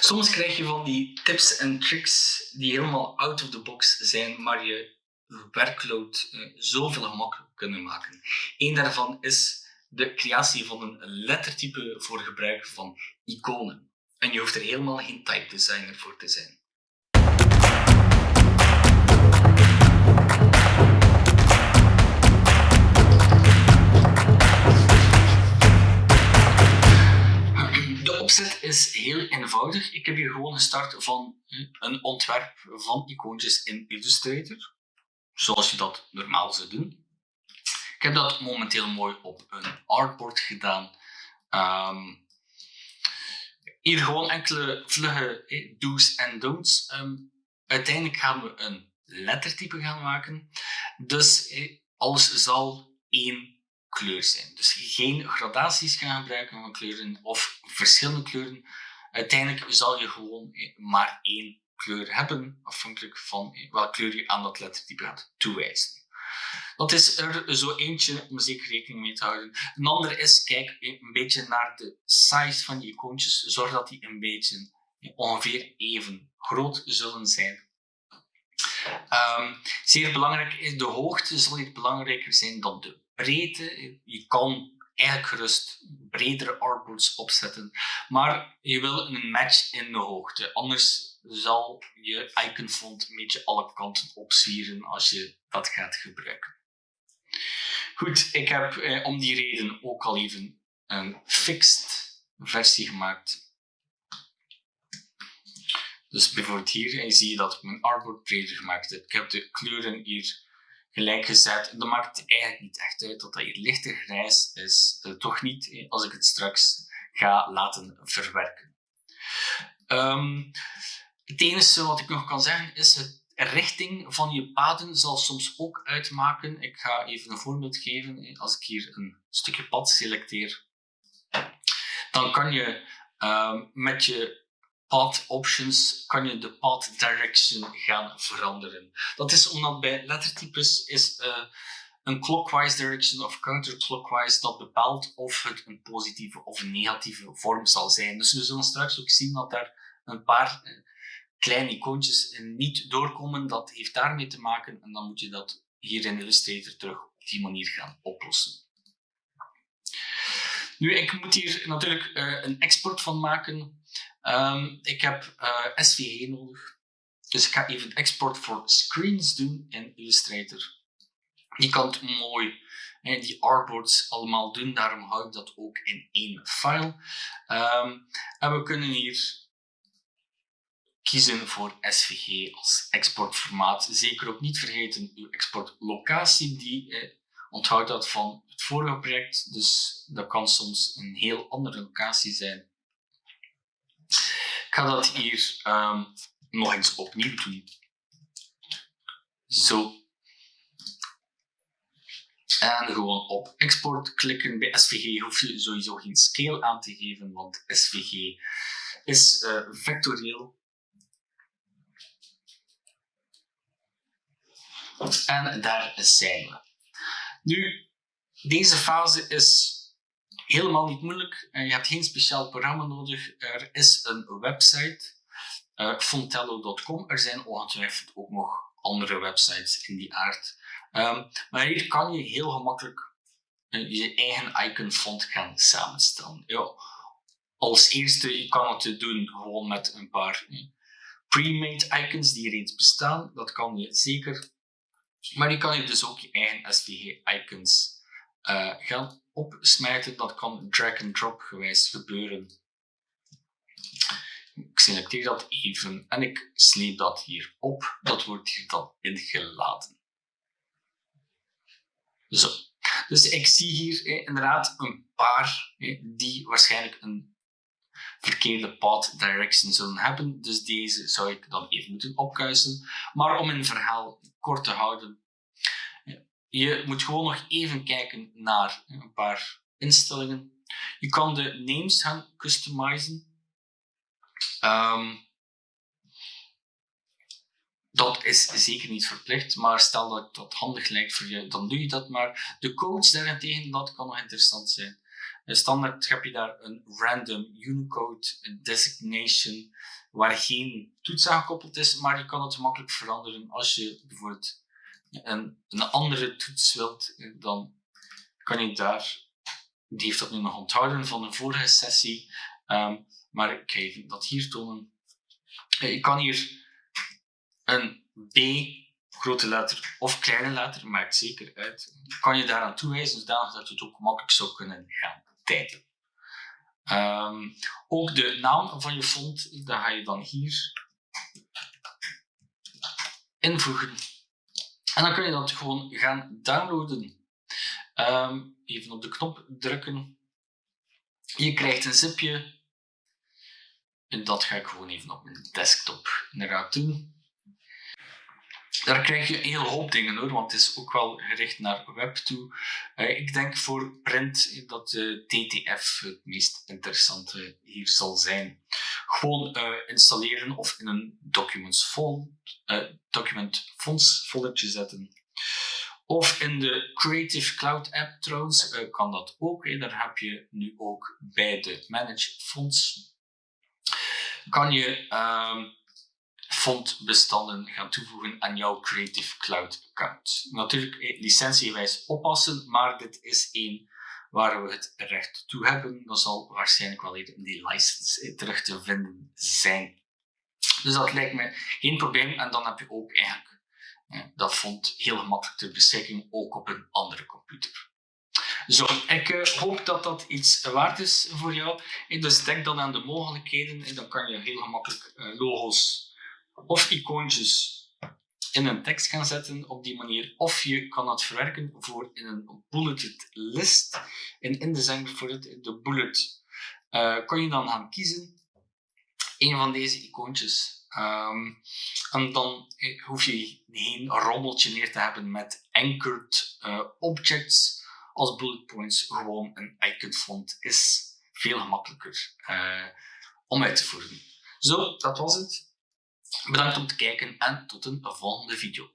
Soms krijg je van die tips en tricks die helemaal out of the box zijn, maar je werkload uh, zoveel gemakkelijker kunnen maken. Eén daarvan is de creatie van een lettertype voor gebruik van iconen. En je hoeft er helemaal geen type designer voor te zijn. Opzet is heel eenvoudig. Ik heb hier gewoon gestart van een ontwerp van icoontjes in Illustrator. Zoals je dat normaal zou doen. Ik heb dat momenteel mooi op een artboard gedaan. Um, hier gewoon enkele vlugge do's en don'ts. Um, uiteindelijk gaan we een lettertype gaan maken. Dus alles zal één kleur zijn. Dus geen gradaties gaan gebruiken van kleuren of verschillende kleuren. Uiteindelijk zal je gewoon maar één kleur hebben, afhankelijk van welke kleur je aan dat lettertype gaat toewijzen. Dat is er zo eentje om zeker rekening mee te houden. Een andere is, kijk een beetje naar de size van je icoontjes. Zorg dat die een beetje ongeveer even groot zullen zijn. Um, zeer belangrijk is de hoogte zal niet belangrijker zijn dan de breedte. Je kan eigenlijk gerust bredere artboards opzetten, maar je wil een match in de hoogte. Anders zal je iconfont een beetje alle kanten opzwieren als je dat gaat gebruiken. Goed, ik heb eh, om die reden ook al even een fixed versie gemaakt. Dus bijvoorbeeld hier en zie je dat ik mijn artboard breder gemaakt heb. Ik heb de kleuren hier gelijk gezet. Dan maakt eigenlijk niet echt uit dat dat hier lichter grijs is. Uh, toch niet als ik het straks ga laten verwerken. Um, het enige wat ik nog kan zeggen is het richting van je paden zal soms ook uitmaken. Ik ga even een voorbeeld geven. Als ik hier een stukje pad selecteer, dan kan je uh, met je path options kan je de path direction gaan veranderen. Dat is omdat bij lettertypes is uh, een clockwise direction of counterclockwise dat bepaalt of het een positieve of een negatieve vorm zal zijn. Dus we zullen straks ook zien dat daar een paar uh, kleine icoontjes niet doorkomen. Dat heeft daarmee te maken en dan moet je dat hier in Illustrator terug op die manier gaan oplossen. Nu, ik moet hier natuurlijk een export van maken. Um, ik heb eh, SVG nodig. Dus ik ga even export voor screens doen in Illustrator. Je kan het mooi hè, die artboards allemaal doen, daarom hou ik dat ook in één file. Um, en we kunnen hier kiezen voor SVG als exportformaat. Zeker ook niet vergeten uw exportlocatie, die eh, onthoudt dat van het vorige project, dus dat kan soms een heel andere locatie zijn. Ga dat hier um, nog eens opnieuw doen. Zo. En gewoon op export klikken. Bij SVG hoef je sowieso geen scale aan te geven, want SVG is uh, vectorieel. En daar zijn we. Nu, deze fase is helemaal niet moeilijk. je hebt geen speciaal programma nodig. Er is een website, uh, fontello.com. Er zijn ongetwijfeld ook nog andere websites in die aard. Um, maar hier kan je heel gemakkelijk uh, je eigen icon font gaan samenstellen. Ja, als eerste je kan het doen gewoon met een paar uh, pre-made icons die reeds bestaan. Dat kan je zeker. Maar je kan je dus ook je eigen SVG icons uh, gaan opsmijten. Dat kan drag and drop gewijs gebeuren. Ik selecteer dat even en ik sleep dat hier op. Dat wordt hier dan ingeladen. Zo. Dus ik zie hier inderdaad een paar die waarschijnlijk een verkeerde path direction zullen hebben. Dus deze zou ik dan even moeten opkuisen. Maar om een verhaal kort te houden, je moet gewoon nog even kijken naar een paar instellingen. Je kan de names gaan customizen. Um, dat is zeker niet verplicht, maar stel dat dat handig lijkt voor je, dan doe je dat maar. De codes daarentegen, dat kan nog interessant zijn. standaard heb je daar een random Unicode designation waar geen toets aan gekoppeld is, maar je kan het makkelijk veranderen als je bijvoorbeeld een, een andere toets wilt, dan kan je daar, die heeft dat nu nog onthouden van een vorige sessie, um, maar ik ga even dat hier tonen. Je kan hier een B grote letter of kleine letter, maakt zeker uit. Kan je daaraan toewijzen, zodanig dat het ook makkelijk zou kunnen gaan. Um, ook de naam van je font, dat ga je dan hier invoegen. En dan kun je dat gewoon gaan downloaden. Um, even op de knop drukken. Je krijgt een zipje. En dat ga ik gewoon even op mijn desktop inderdaad doen. Daar krijg je een hele hoop dingen hoor, want het is ook wel gericht naar web toe. Uh, ik denk voor print dat de TTF het meest interessante hier zal zijn. Gewoon uh, installeren of in een documents uh, document fonts foldertje zetten. Of in de Creative Cloud app trouwens kan dat ook. Hè. Daar heb je nu ook bij de Manage Fonts. Kan je fondbestanden gaan toevoegen aan jouw Creative Cloud account. Natuurlijk eh, licentiewijs oppassen, maar dit is één waar we het recht toe hebben. Dat zal waarschijnlijk wel even in die license eh, terug te vinden zijn. Dus dat lijkt me geen probleem en dan heb je ook eigenlijk eh, dat font heel gemakkelijk ter beschikking, ook op een andere computer. Zo, ik hoop dat dat iets waard is voor jou. Dus denk dan aan de mogelijkheden. Dan kan je heel gemakkelijk logo's of icoontjes in een tekst gaan zetten op die manier. Of je kan het verwerken voor in een bulleted list. In de bijvoorbeeld, de bullet, uh, je dan gaan kiezen. Een van deze icoontjes. Um, en dan eh, hoef je geen rommeltje neer te hebben met anchored uh, objects als bullet points. Gewoon een icon font is veel gemakkelijker om uit te voeren. Zo, dat was het. Bedankt om te kijken en tot een volgende video.